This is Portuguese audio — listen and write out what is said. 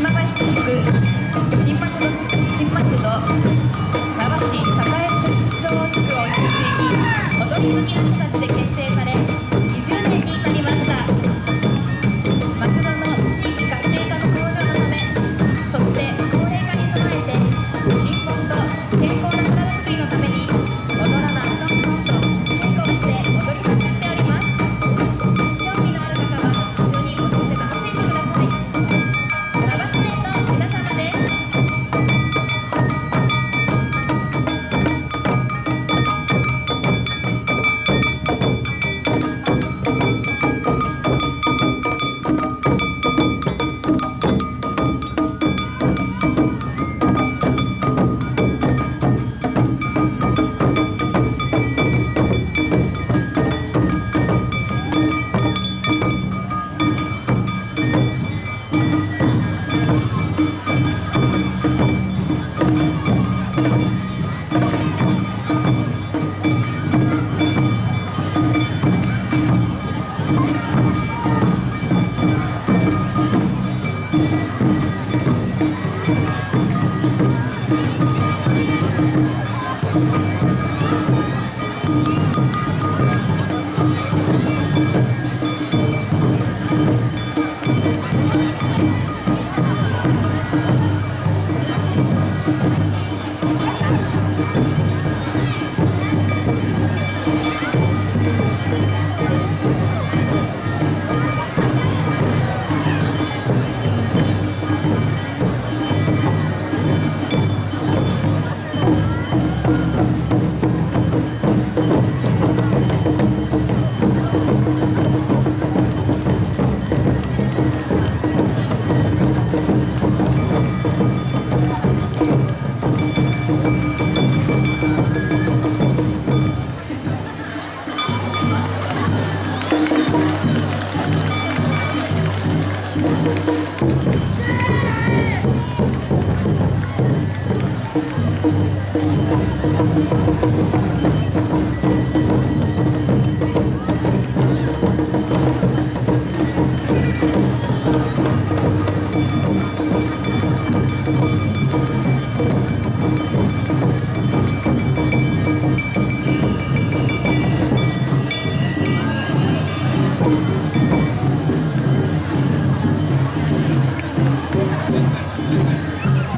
não vai